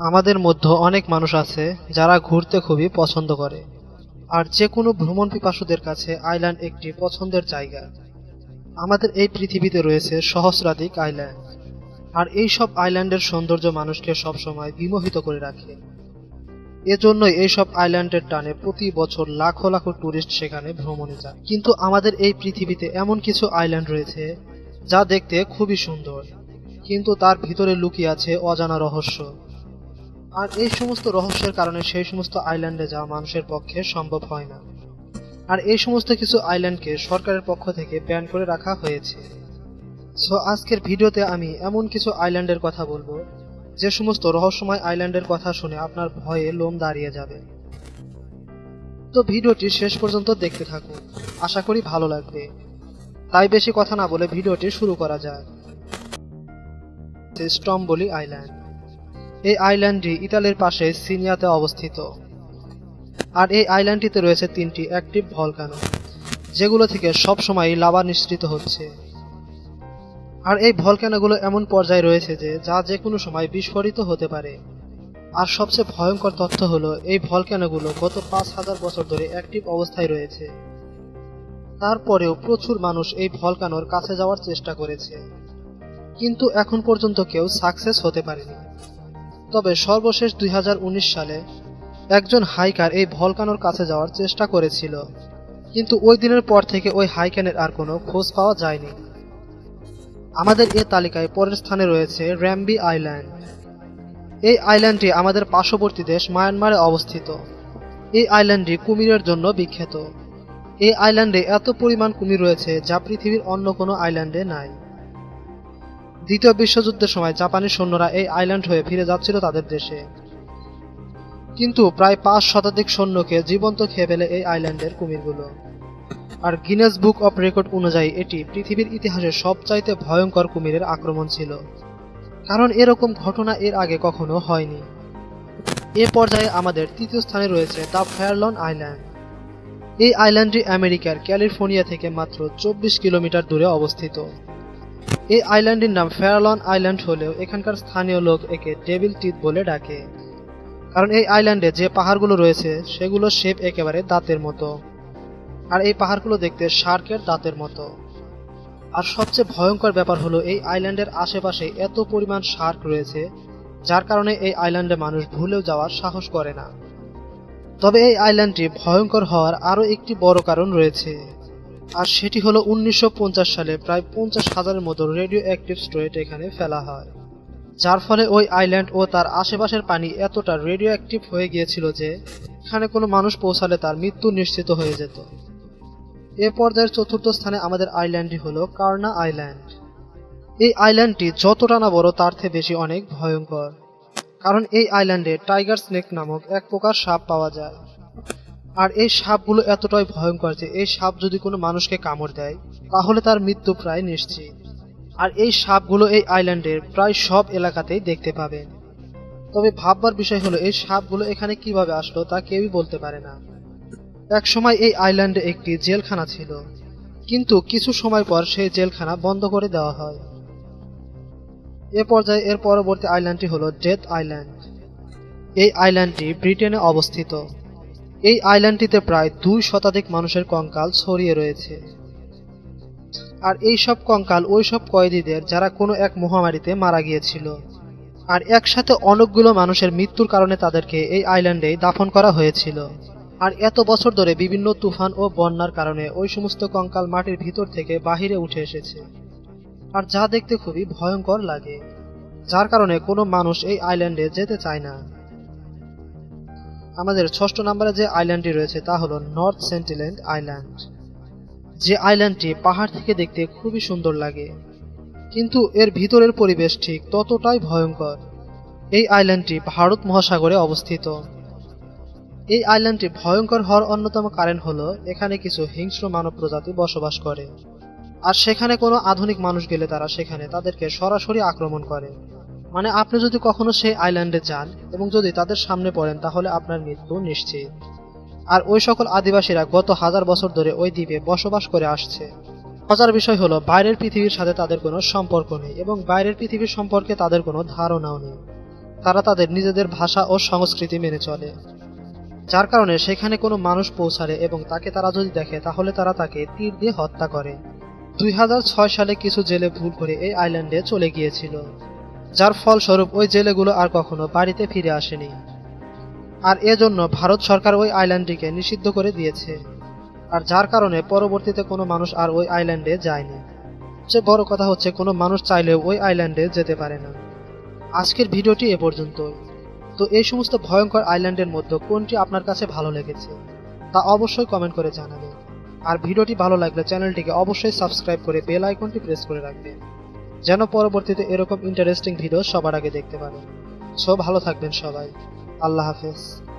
আমাদের মধ্যে অনেক মানুষ আছে যারা ঘুরতে খুবই পছন্দ করে। আর যে কোনো ভ্রমণ পিপাসুদের কাছে আইল্যান্ড একটি পছন্দের জায়গা। আমাদের এই পৃথিবীতে রয়েছে সহস্রাধিক আইল্যান্ড। আর এই সব আইল্যান্ডের সৌন্দর্য মানুষকে সবসময় বিমোহিত করে রাখে। এজন্যই এইসব আইল্যান্ডের টানে প্রতি বছর লাখো লাখো টুরিস্ট সেখানে ভ্রমণে যায়। কিন্তু আমাদের এই পৃথিবীতে এমন কিছু আইল্যান্ড রয়েছে যা দেখতে খুবই সুন্দর। কিন্তু তার ভিতরে লুকিয়ে আছে অজানা রহস্য। আর এই সমস্ত রহস্যের কারণে সেই সমস্ত আইল্যান্ডে যাওয়া মানুষের পক্ষে সম্ভব হয় না। আর এই সমস্ত কিছু আইল্যান্ডকে সরকারের পক্ষ থেকে ব্যান করে রাখা হয়েছে। সো আজকের ভিডিওতে আমি এমন কিছু আইল্যান্ডের কথা বলব, যে সমস্ত রহস্যময় আইল্যান্ডের কথা শুনে আপনার ভয়ে লোম দাঁড়িয়ে যাবে। তো ভিডিওটি শেষ পর্যন্ত দেখতে থাকুন। আশা করি ভালো লাগবে। তাই বেশি কথা না বলে ভিডিওটি শুরু করা যায় স্টম্বলি আইল্যান্ড এই আইল্যান্ডটি ইতালির পাশে সিনিয়াতে অবস্থিত। আর এই আইল্যান্ডটিতে রয়েছে তিনটি অ্যাক্টিভ ভলকানো, যেগুলো থেকে সবসময় লাভা নিঃসৃত হচ্ছে। আর এই ভলকানোগুলো এমন পর্যায়ে রয়েছে যে, যা যে কোনো সময় বিস্ফোরিত হতে পারে। আর সবচেয়ে ভয়ঙ্কর তথ্য হলো, এই ভলকানোগুলো গত পাঁচ হাজার বছর ধরে অ্যাক্টিভ অবস্থায় রয়েছে। তারপরেও প্রচুর মানুষ এই ভলকানোর কাছে যাওয়ার চেষ্টা করেছে। কিন্তু এখন পর্যন্ত কেউ সাকসেস হতে পারেনি। তবে সর্বশেষ দুই হাজার উনিশ সালে একজন হাইকার এই ভলকানোর কাছে যাওয়ার চেষ্টা করেছিল। কিন্তু ওই দিনের পর থেকে ওই হাইকানের আর কোনো খোঁজ পাওয়া যায়নি। আমাদের এ তালিকায় পরের স্থানে রয়েছে র্যাম্বি আইল্যান্ড। এই আইল্যান্ডটি আমাদের পার্শ্ববর্তী দেশ মায়ানমারে অবস্থিত। এই আইল্যান্ডটি কুমিরের জন্য বিখ্যাত। এই আইল্যান্ডে এত পরিমাণ কুমির রয়েছে যা পৃথিবীর অন্য কোনো আইল্যান্ডে নাই। দ্বিতীয় বিশ্বযুদ্ধের সময় জাপানি সৈন্যরা এই আইল্যান্ড হয়ে ফিরে যাচ্ছিল তাদের দেশে। কিন্তু প্রায় পাঁচ শতাধিক সৈন্যকে জীবন্ত খেয়ে ফেলে এই আইল্যান্ডের কুমিরগুলো। আর গিনেস বুক অফ রেকর্ড অনুযায়ী এটি পৃথিবীর ইতিহাসে সবচাইতে ভয়ঙ্কর কুমিরের আক্রমণ ছিল। কারণ এরকম ঘটনা এর আগে কখনো হয়নি। এ পর্যায়ে আমাদের তৃতীয় স্থানে রয়েছে দ্য ফেয়ারলন আইল্যান্ড এই আইল্যান্ডটি আমেরিকার ক্যালিফোর্নিয়া থেকে মাত্র চব্বিশ কিলোমিটার দূরে অবস্থিত। এই আইল্যান্ডটির নাম ফেয়ারলন আইল্যান্ড হলেও এখানকার স্থানীয় লোক একে ডেভিল টিথ বলে ডাকে। কারণ এই আইল্যান্ডে যে পাহাড়গুলো রয়েছে, সেগুলো শেপ একেবারে দাঁতের মতো। আর এই পাহাড়গুলো দেখতে শার্কের দাঁতের মতো। আর সবচেয়ে ভয়ঙ্কর ব্যাপার হলো এই আইল্যান্ডের আশেপাশে এত পরিমাণ শার্ক রয়েছে, যার কারণে এই আইল্যান্ডে মানুষ ভুলেও যাওয়ার সাহস করে না। তবে এই আইল্যান্ডটি ভয়ঙ্কর হওয়ার আরও একটি বড় কারণ রয়েছে। আর সেটি হলো উনিশশো পঞ্চাশ সালে প্রায় পঞ্চাশ হাজারের মতো রেডিও অ্যাক্টিভ স্টোরেট এখানে ফেলা হয়। যার ফলে ওই আইল্যান্ড ও তার আশেপাশের পানি এতটা রেডিও অ্যাক্টিভ হয়ে গিয়েছিল যে এখানে কোনো মানুষ পৌঁছালে তার মৃত্যু নিশ্চিত হয়ে যেত। এ পর্যায়ের চতুর্থ স্থানে আমাদের আইল্যান্ডটি হলো কার্না আইল্যান্ড এই আইল্যান্ডটি যতটা না বড় তার থেকে বেশি অনেক ভয়ঙ্কর। কারণ এই আইল্যান্ডে টাইগার স্নেক নামক এক প্রকার সাপ পাওয়া যায়। আর এই সাপগুলো এতটাই ভয়ঙ্কর যে এই সাপ যদি কোনো মানুষকে কামড় দেয়, তাহলে তার মৃত্যু প্রায় নিশ্চিত। আর এই সাপগুলো এই আইল্যান্ডের প্রায় সব এলাকাতেই দেখতে পাবেন। তবে ভাববার বিষয় হলো, এই সাপগুলো এখানে কীভাবে আসলো তা কেউই বলতে পারে না। এক সময় এই আইল্যান্ডে একটি জেলখানা ছিল, কিন্তু কিছু সময় পর সেই জেলখানা বন্ধ করে দেওয়া হয়। এ পর্যায়ে এর পরবর্তী আইল্যান্ডটি হলো ডেথ আইল্যান্ড এই আইল্যান্ডটি ব্রিটেনে অবস্থিত। এই আইল্যান্ডটিতে প্রায় দুই শতাধিক মানুষের কঙ্কাল ছড়িয়ে রয়েছে। আর এই সব কঙ্কাল ওই সব কয়েদিদের যারা কোনো এক মহামারীতে মারা গিয়েছিল। আর একসাথে অনেকগুলো মানুষের মৃত্যুর কারণে তাদেরকে এই আইল্যান্ডেই দাফন করা হয়েছিল। আর এত বছর ধরে বিভিন্ন তুফান ও বন্যার কারণে ওই সমস্ত কঙ্কাল মাটির ভিতর থেকে বাহিরে উঠে এসেছে। আর যা দেখতে খুবই ভয়ঙ্কর লাগে, যার কারণে কোনো মানুষ এই আইল্যান্ডে যেতে চায় না। আমাদের ষষ্ঠ নম্বরে যে আইল্যান্ডটি রয়েছে তা হলো নর্থ সেন্টিল্যান্ড আইল্যান্ড যে আইল্যান্ডটি পাহাড় থেকে দেখতে খুবই সুন্দর লাগে, কিন্তু এর ভিতরের পরিবেশ ঠিক ততটাই ভয়ঙ্কর। এই আইল্যান্ডটি ভারত মহাসাগরে অবস্থিত। এই আইল্যান্ডটি ভয়ঙ্কর হওয়ার অন্যতম কারণ হলো এখানে কিছু হিংস্র মানব প্রজাতি বসবাস করে। আর সেখানে কোনো আধুনিক মানুষ গেলে তারা সেখানে তাদেরকে সরাসরি আক্রমণ করে। মানে আপনি যদি কখনো সেই আইল্যান্ডে যান এবং যদি তাদের সামনে পড়েন, তাহলে আপনার মৃত্যু নিশ্চিত। আর ওই সকল আদিবাসীরা গত হাজার বছর ধরে ওই দ্বীপে বসবাস করে আসছে। মজার বিষয় হলো, বাইরের পৃথিবীর সাথে তাদের কোনো সম্পর্ক নেই এবং বাইরের পৃথিবীর সম্পর্কে তাদের কোনো ধারণাও নেই। তারা তাদের নিজেদের ভাষা ও সংস্কৃতি মেনে চলে। যার কারণে সেখানে কোনো মানুষ পৌঁছালে এবং তাকে তারা যদি দেখে, তাহলে তারা তাকে তীর দিয়ে হত্যা করে। দুই হাজার ছয় সালে কিছু জেলে ভুল করে এই আইল্যান্ডে চলে গিয়েছিল। যার ফলস্বরূপ ওই জেলেগুলো আর কখনো বাড়িতে ফিরে আসেনি। আর এজন্য ভারত সরকার ওই আইল্যান্ডটিকে নিষিদ্ধ করে দিয়েছে। আর যার কারণে পরবর্তীতে কোনো মানুষ আর ওই আইল্যান্ডে যায়নি। সবচেয়ে বড় কথা হচ্ছে কোনো মানুষ চাইলেও ওই আইল্যান্ডে যেতে পারে না। আজকের ভিডিওটি এ পর্যন্তই তো এই সমস্ত ভয়ঙ্কর আইল্যান্ডের মধ্যে কোনটি আপনার কাছে ভালো লেগেছে, তা অবশ্যই কমেন্ট করে জানাবেন। আর ভিডিওটি ভালো লাগলে চ্যানেলটিকে অবশ্যই সাবস্ক্রাইব করে বেল আইকনটি প্রেস করে রাখবেন। যেন পরবর্তীতে এরকম ইন্টারেস্টিং ভিডিও সবার আগে দেখতে পারেন। সো ভালো থাকবেন সবাই। আল্লাহ হাফেজ।